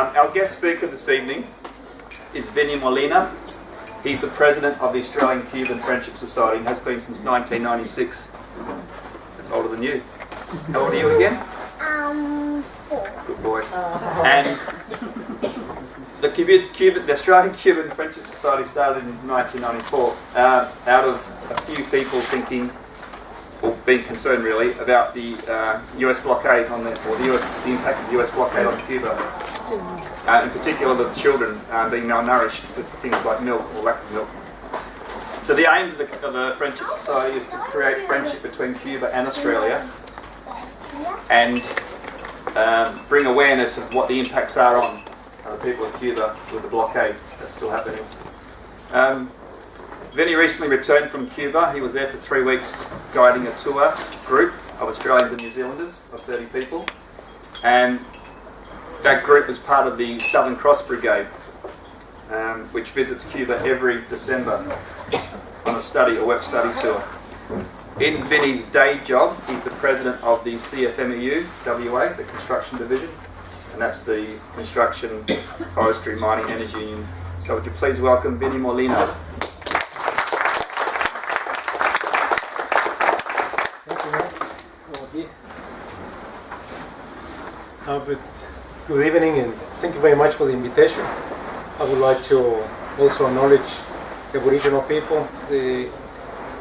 Um, our guest speaker this evening is Vinny Molina. He's the president of the Australian Cuban Friendship Society and has been since 1996. That's older than you. How old are you again? Um, four. Good boy. And the, Cuban, Cuban, the Australian Cuban Friendship Society started in 1994 uh, out of a few people thinking, or being concerned really, about the uh, US blockade on the, or the, US, the impact of the US blockade on Cuba. Uh, in particular, the children uh, being malnourished with things like milk or lack of milk. So the aims of the, of the Friendship Society is to create friendship between Cuba and Australia and um, bring awareness of what the impacts are on uh, the people of Cuba with the blockade that's still happening. Um, Vinny recently returned from Cuba. He was there for three weeks guiding a tour group of Australians and New Zealanders of 30 people. And that group was part of the Southern Cross Brigade, um, which visits Cuba every December on a study, a work study tour. In Vinny's day job, he's the president of the CFMEU WA, the construction division, and that's the Construction, Forestry, Mining, Energy Union. So would you please welcome Vinny Molina. Thank you, Mark. Good But good evening and thank you very much for the invitation. I would like to also acknowledge the Aboriginal people, the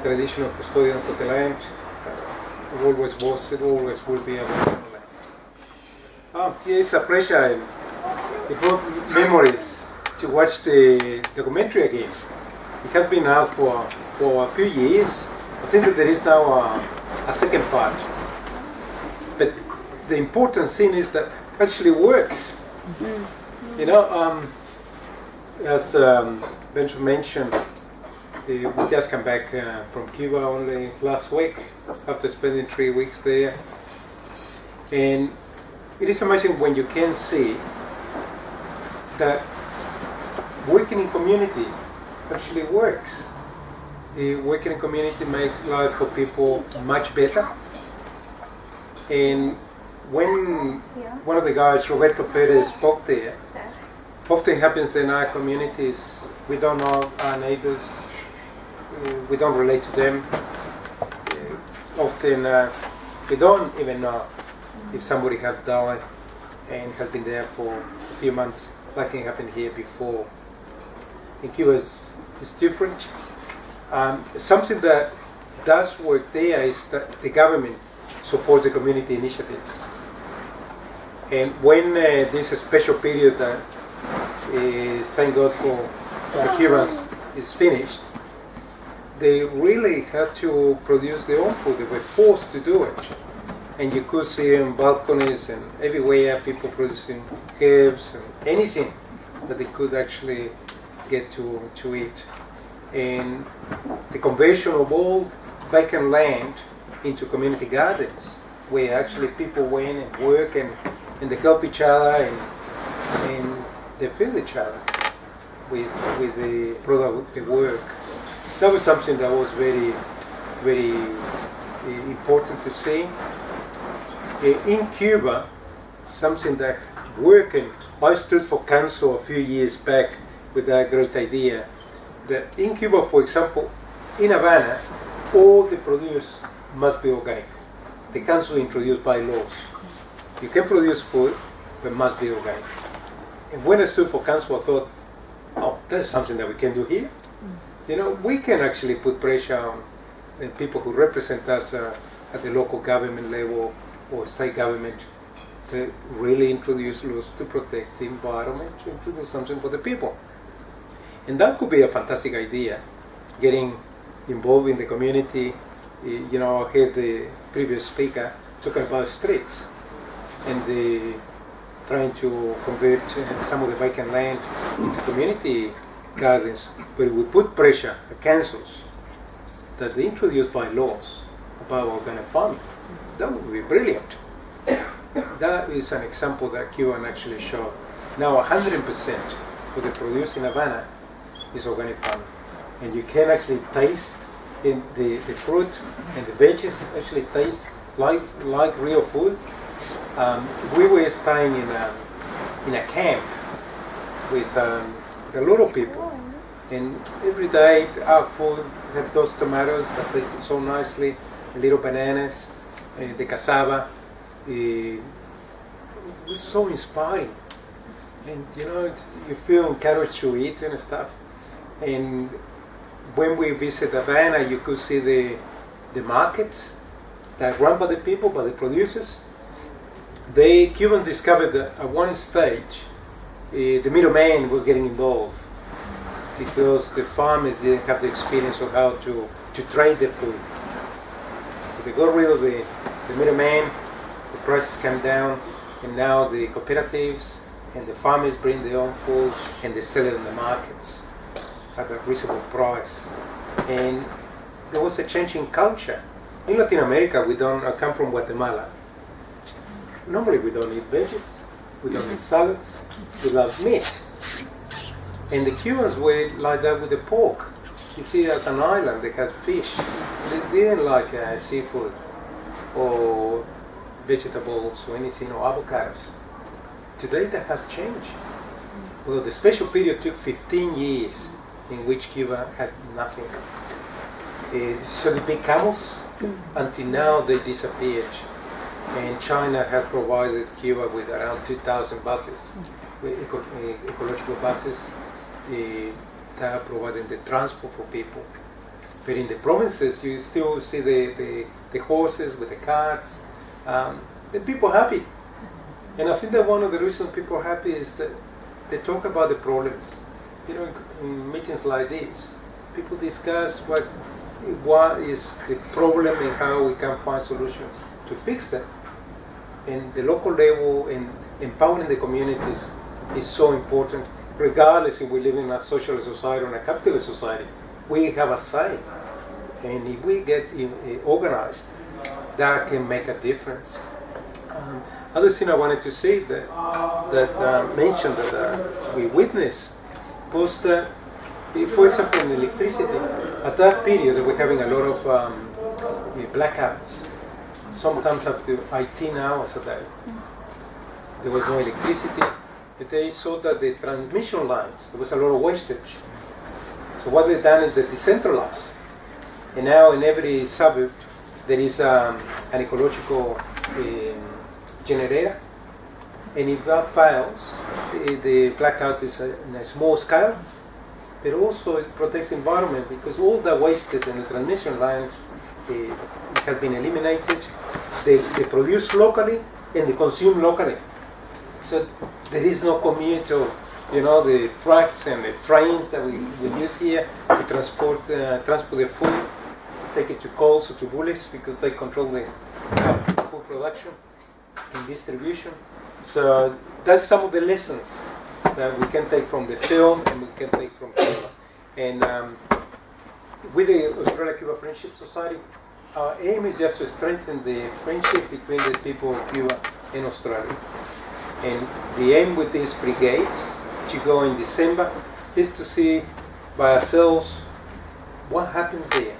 traditional custodians of the land. It always was, it always will be Aboriginal land. Um, it's a pleasure and it brought memories to watch the documentary again. It has been out for, for a few years. I think that there is now a, a second part. But the important thing is that actually works. You know, um, as um, Benjamin mentioned, we just come back uh, from Cuba only last week after spending three weeks there. And it is amazing when you can see that working in community actually works. The working in community makes life for people much better. And when one of the guys, Roberto Perez, spoke there, often happens in our communities, we don't know our neighbors, we don't relate to them. Uh, often uh, we don't even know if somebody has died and has been there for a few months, like it happened here before. In Cuba is, is different. Um, something that does work there is that the government supports the community initiatives. And when uh, this special period that, uh, thank God for Cubans, is finished, they really had to produce their own food. They were forced to do it. And you could see on balconies and everywhere people producing herbs and anything that they could actually get to, to eat. And the conversion of all vacant land into community gardens, where actually people went and work and, and they help each other and, and they feed each other with, with the product, the work. That was something that was very, very uh, important to see. Uh, in Cuba, something that worked, and I stood for council a few years back with that great idea, that in Cuba, for example, in Havana, all the produce must be organic. The council introduced bylaws. You can produce food, but must be organic. And when I stood for council, I thought, oh, that's something that we can do here. You know, we can actually put pressure on the people who represent us uh, at the local government level or state government to really introduce laws to protect the environment and to do something for the people. And that could be a fantastic idea, getting involved in the community. You know, I heard the previous speaker talking about streets and the trying to convert uh, some of the vacant land into community gardens, but we put pressure on councils that they introduce by laws about organic farming. That would be brilliant. That is an example that Cuban actually showed. Now 100% of the produce in Havana is organic farming. And you can actually taste in the, the fruit and the veggies actually taste like, like real food. Um, we were staying in, um, in a camp with, um, with a lot of people. And every day our food have those tomatoes that tasted so nicely, little bananas, uh, the cassava. Uh, it was so inspiring. And you know, you feel encouraged to eat and stuff. And when we visit Havana, you could see the, the markets that run by the people, by the producers. They Cubans discovered that at one stage, uh, the middleman was getting involved because the farmers didn't have the experience of how to, to trade their food. So they got rid of the, the middleman, the prices came down, and now the cooperatives and the farmers bring their own food and they sell it in the markets at a reasonable price. And there was a change in culture. In Latin America, we don't, I come from Guatemala. Normally we don't eat veggies, we don't eat salads, we love meat. And the Cubans were like that with the pork. You see, as an island, they had fish. They didn't like uh, seafood or vegetables or anything or avocados. Today that has changed. Well, the special period took 15 years in which Cuba had nothing. Uh, so the big camels, until now they disappeared. And China has provided Cuba with around 2,000 buses, eco- uh, ecological buses uh, that are providing the transport for people. But in the provinces, you still see the, the, the horses with the carts. Um, the people happy. And I think that one of the reasons people are happy is that they talk about the problems. You know, in, in meetings like this, people discuss what, what is the problem and how we can find solutions to fix them. And the local level and empowering the communities is so important, regardless if we live in a socialist society or a capitalist society. We have a say. And if we get uh, organized, that can make a difference. Um, other thing I wanted to say that that uh, mentioned that uh, we witnessed was that, eh, for example, in electricity, at that period we were having a lot of um, eh, blackouts, sometimes up to 18 hours a day. There was no electricity. But they saw that the transmission lines, there was a lot of wastage. So what they've done is they decentralized. And now in every suburb there is um, an ecological um, generator. And if that fails, the, the blackout is a, in a small scale, but also it protects the environment because all the wastage in the transmission lines uh, has been eliminated. They, they produce locally and they consume locally. So there is no commute of, you know, the trucks and the trains that we, we use here to transport uh, transport the food, take it to Coles or to Woolies because they control the uh, food production and distribution. So that's some of the lessons that we can take from the film and we can take from Cuba. And um, with the Australia-Cuba Friendship Society, our aim is just to strengthen the friendship between the people of Cuba and Australia. And the aim with these brigades, to go in December, is to see by ourselves what happens there.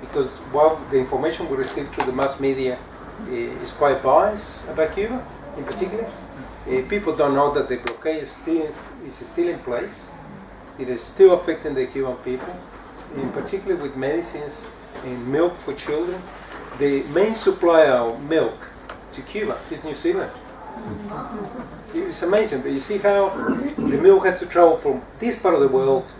Because while the information we receive through the mass media eh, is quite biased about Cuba, in particular, eh, people don't know that the blockade is still, is still in place. It is still affecting the Cuban people, in particular with medicines and milk for children. The main supplier of milk to Cuba is New Zealand. It's amazing, but you see how the milk has to travel from this part of the world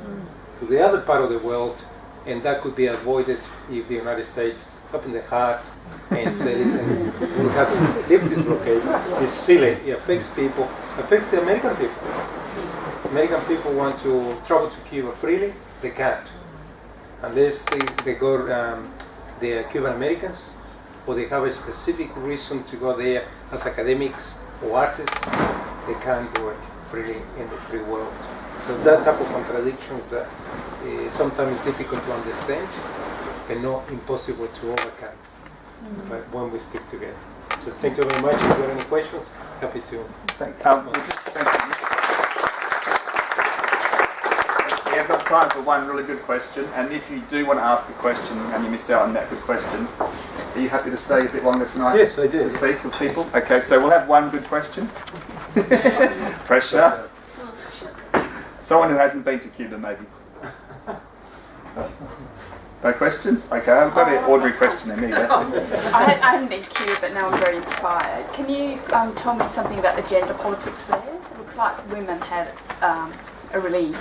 to the other part of the world, and that could be avoided if the United States opened the heart and say, listen, we have to lift this blockade. It's silly. It affects people, it affects the American people. American people want to travel to Cuba freely, they can't. Unless they, they go, um, they are Cuban Americans, or they have a specific reason to go there as academics or artists, they can't do it freely in the free world. So that type of contradictions that uh, sometimes is difficult to understand and not impossible to overcome but when we stick together. So thank you very much. If you have any questions, happy to. Thank, um, we just- thank you. We have got time for one really good question, and if you do want to ask a question and you miss out on that good question, are you happy to stay a bit longer tonight? Yes, I do. To speak to people? Okay, so we'll have one good question. Pressure. Someone who hasn't been to Cuba, maybe. No questions? Okay, I've got an ordinary question in here. I, I haven't been to Cuba, but now I'm very inspired. Can you um, tell me something about the gender politics there? It looks like women had um, a really,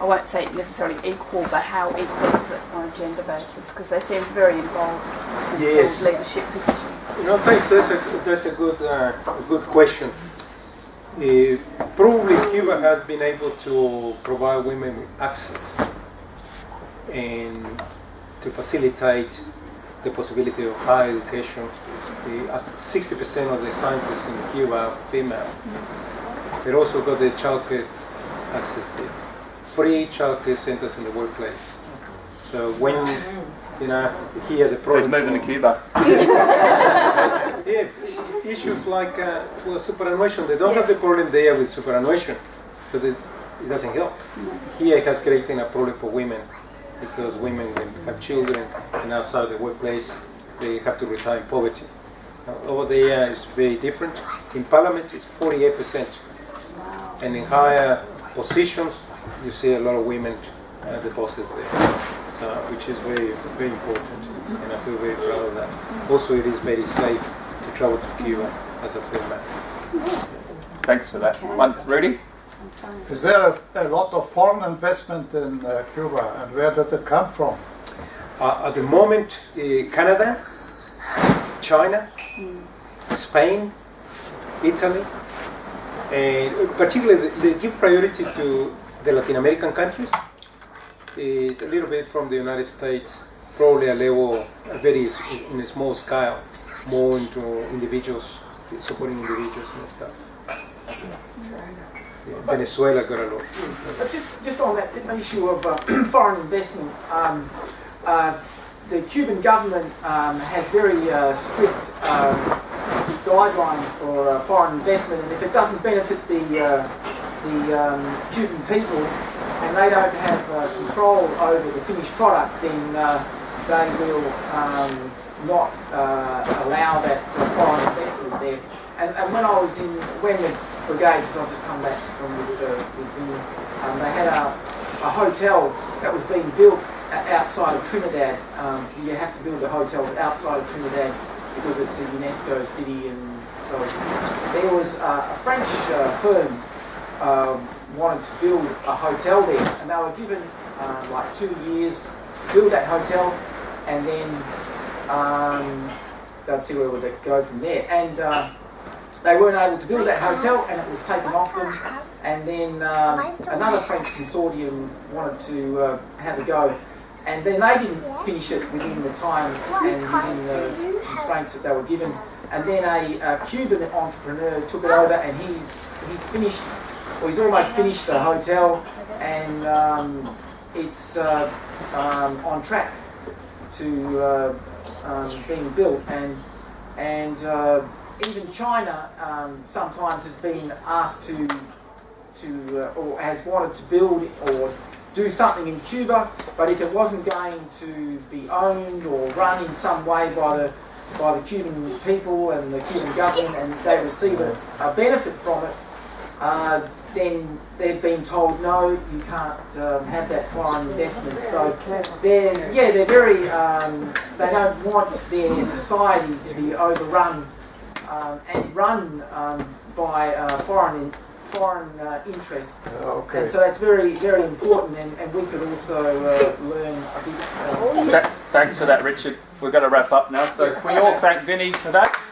I won't say necessarily equal, but how equal is it on a gender basis? Because they seem very involved in Yes. leadership positions. No, thanks. That's a, that's a good, uh, a good question. Uh, probably Cuba has been able to provide women with access and to facilitate the possibility of higher education. Uh, as 60% of the scientists in Cuba are female. They also got the childcare access there. Free childcare centers in the workplace. So when you know here the Who's problem moving to Cuba? yeah, issues like uh, well, superannuation, they don't have the problem there with superannuation because it, it doesn't help. Here it has created a problem for women because women when have children and outside the workplace they have to retire in poverty. Now, over there it's very different. In parliament it's 48%. And in higher positions you see a lot of women uh, the bosses there. So, which is very, very important and I feel very proud of that. Also it is very safe to travel to Cuba as a female. Thanks for that. Okay. Once, Rudy? I'm sorry. Is there a, a lot of foreign investment in uh, Cuba, and where does it come from? Uh, at the moment, uh, Canada, China, Spain, Italy, and particularly they give priority to the Latin American countries, a little bit from the United States, probably a level, a very in a small scale, more into individuals, supporting individuals and stuff. Yeah, Venezuela got a lot. But just, just on that issue of uh, foreign investment, um, uh, the Cuban government um, has very uh, strict um, guidelines for uh, foreign investment, and if it doesn't benefit the uh, the um, Cuban people, and they don't have uh, control over the finished product, then uh, they will um, not uh, allow that foreign investment there. And, and when I was in, when the brigade, I've just come back from uh, with um, they had a, a hotel that was being built outside of Trinidad. Um, you have to build the hotels outside of Trinidad because it's a UNESCO city and so there was uh, a French uh, firm um, wanted to build a hotel there and they were given uh, like two years to build that hotel and then um, they'd see where would go from there. And uh, they weren't able to build that hotel, and it was taken off them. And then um, another French consortium wanted to uh, have a go, and then they didn't finish it within the time and within the constraints that they were given. And then a, a Cuban entrepreneur took it over, and he's he's finished, he's almost finished the hotel, and um, it's uh, um, on track to uh, um, being built, and and uh, even China um, sometimes has been asked to to uh, or has wanted to build or do something in Cuba, but if it wasn't going to be owned or run in some way by the by the Cuban people and the Cuban government, and they receive a, a benefit from it, uh, then they've been told no, you can't um, have that foreign investment. So they're yeah, they're very um, they don't want their society to be overrun um, and run um, by uh, foreign foreign uh, interests. Okay. And so that's very very important, and, and we could also uh, learn a bit. Uh, That's, thanks for that, Richard. We're going to wrap up now. So can we all thank Vinny for that?